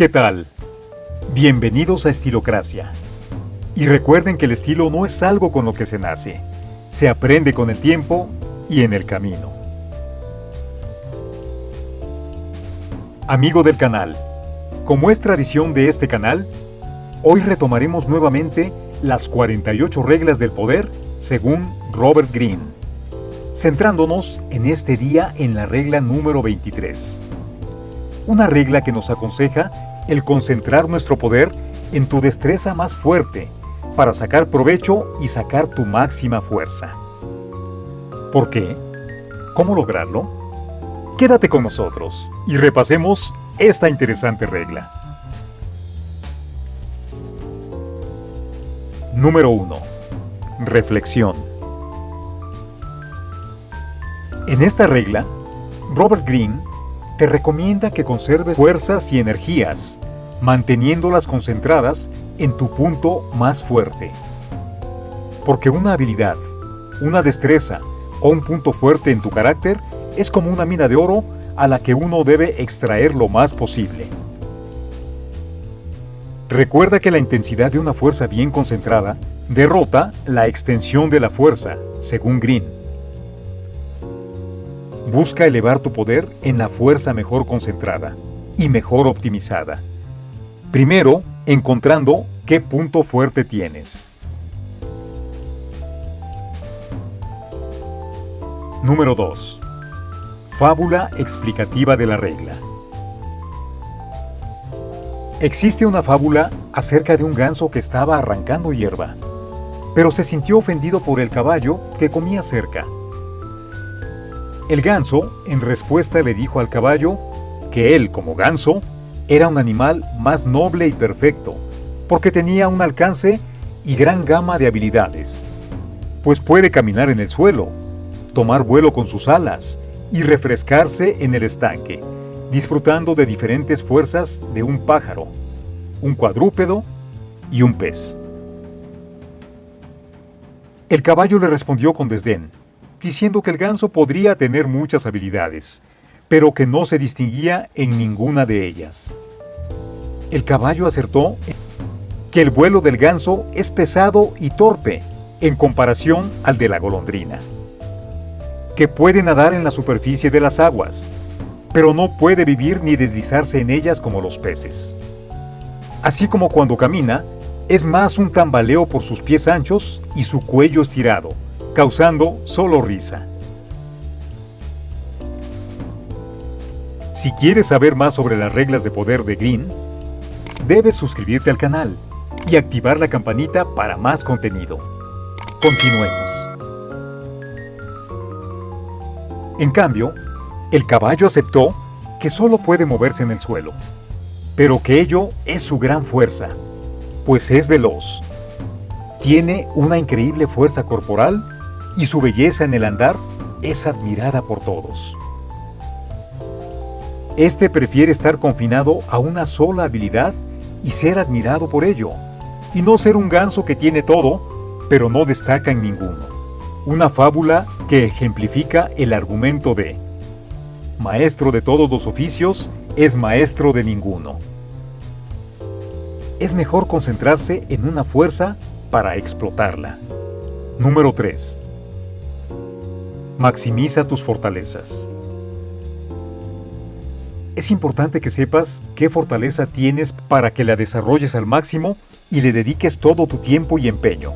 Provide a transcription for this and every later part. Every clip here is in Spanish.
¿Qué tal? Bienvenidos a Estilocracia. Y recuerden que el estilo no es algo con lo que se nace, se aprende con el tiempo y en el camino. Amigo del canal, como es tradición de este canal, hoy retomaremos nuevamente las 48 reglas del poder según Robert Greene, centrándonos en este día en la regla número 23. Una regla que nos aconseja el concentrar nuestro poder en tu destreza más fuerte para sacar provecho y sacar tu máxima fuerza. ¿Por qué? ¿Cómo lograrlo? Quédate con nosotros y repasemos esta interesante regla. Número 1. Reflexión. En esta regla, Robert Greene te recomienda que conserves fuerzas y energías, manteniéndolas concentradas en tu punto más fuerte. Porque una habilidad, una destreza o un punto fuerte en tu carácter es como una mina de oro a la que uno debe extraer lo más posible. Recuerda que la intensidad de una fuerza bien concentrada derrota la extensión de la fuerza, según Green. Busca elevar tu poder en la fuerza mejor concentrada y mejor optimizada. Primero, encontrando qué punto fuerte tienes. Número 2. Fábula explicativa de la regla. Existe una fábula acerca de un ganso que estaba arrancando hierba, pero se sintió ofendido por el caballo que comía cerca el ganso, en respuesta, le dijo al caballo que él, como ganso, era un animal más noble y perfecto, porque tenía un alcance y gran gama de habilidades, pues puede caminar en el suelo, tomar vuelo con sus alas y refrescarse en el estanque, disfrutando de diferentes fuerzas de un pájaro, un cuadrúpedo y un pez. El caballo le respondió con desdén, diciendo que el ganso podría tener muchas habilidades, pero que no se distinguía en ninguna de ellas. El caballo acertó que el vuelo del ganso es pesado y torpe en comparación al de la golondrina, que puede nadar en la superficie de las aguas, pero no puede vivir ni deslizarse en ellas como los peces. Así como cuando camina, es más un tambaleo por sus pies anchos y su cuello estirado, causando solo risa. Si quieres saber más sobre las reglas de poder de Green, debes suscribirte al canal y activar la campanita para más contenido. Continuemos. En cambio, el caballo aceptó que solo puede moverse en el suelo, pero que ello es su gran fuerza, pues es veloz. Tiene una increíble fuerza corporal y su belleza en el andar es admirada por todos. Este prefiere estar confinado a una sola habilidad y ser admirado por ello, y no ser un ganso que tiene todo, pero no destaca en ninguno. Una fábula que ejemplifica el argumento de Maestro de todos los oficios es maestro de ninguno. Es mejor concentrarse en una fuerza para explotarla. Número 3. Maximiza tus fortalezas. Es importante que sepas qué fortaleza tienes para que la desarrolles al máximo y le dediques todo tu tiempo y empeño.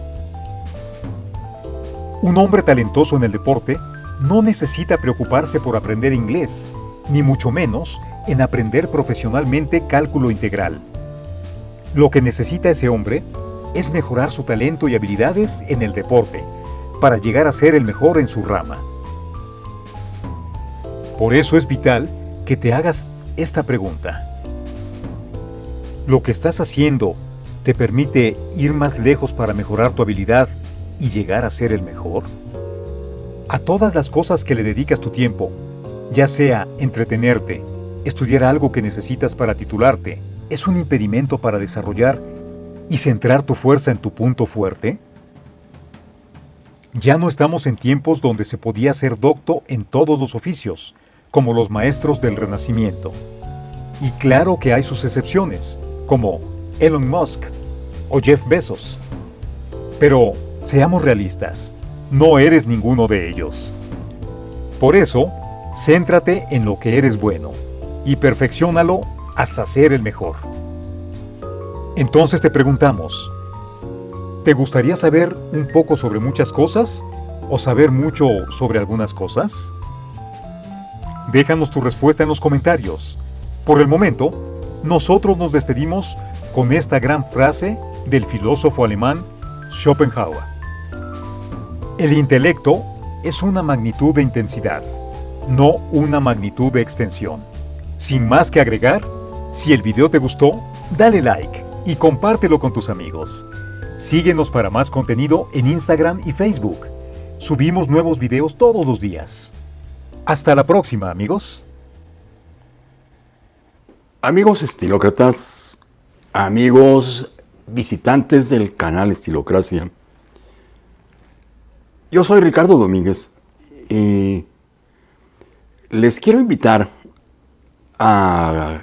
Un hombre talentoso en el deporte no necesita preocuparse por aprender inglés, ni mucho menos en aprender profesionalmente cálculo integral. Lo que necesita ese hombre es mejorar su talento y habilidades en el deporte, para llegar a ser el mejor en su rama. Por eso es vital que te hagas esta pregunta. ¿Lo que estás haciendo te permite ir más lejos para mejorar tu habilidad y llegar a ser el mejor? A todas las cosas que le dedicas tu tiempo, ya sea entretenerte, estudiar algo que necesitas para titularte, ¿es un impedimento para desarrollar y centrar tu fuerza en tu punto fuerte? Ya no estamos en tiempos donde se podía ser docto en todos los oficios, como los maestros del Renacimiento. Y claro que hay sus excepciones, como Elon Musk o Jeff Bezos. Pero seamos realistas, no eres ninguno de ellos. Por eso, céntrate en lo que eres bueno y perfeccionalo hasta ser el mejor. Entonces te preguntamos, ¿te gustaría saber un poco sobre muchas cosas o saber mucho sobre algunas cosas? Déjanos tu respuesta en los comentarios. Por el momento, nosotros nos despedimos con esta gran frase del filósofo alemán Schopenhauer. El intelecto es una magnitud de intensidad, no una magnitud de extensión. Sin más que agregar, si el video te gustó, dale like y compártelo con tus amigos. Síguenos para más contenido en Instagram y Facebook. Subimos nuevos videos todos los días. Hasta la próxima, amigos. Amigos estilócratas, amigos visitantes del canal Estilocracia, yo soy Ricardo Domínguez y les quiero invitar a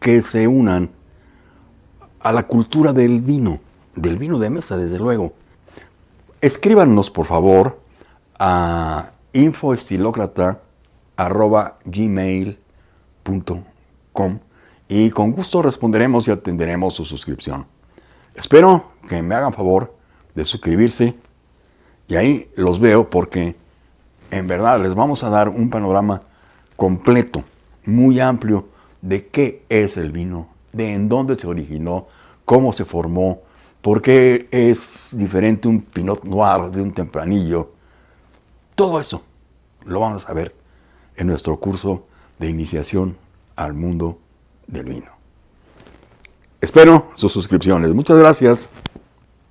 que se unan a la cultura del vino, del vino de mesa, desde luego. Escríbanos, por favor, a infoestilocrata.gmail.com y con gusto responderemos y atenderemos su suscripción. Espero que me hagan favor de suscribirse y ahí los veo porque en verdad les vamos a dar un panorama completo, muy amplio de qué es el vino, de en dónde se originó, cómo se formó, por qué es diferente un Pinot Noir de un Tempranillo. Todo eso lo vamos a ver en nuestro curso de iniciación al mundo del vino. Espero sus suscripciones. Muchas gracias.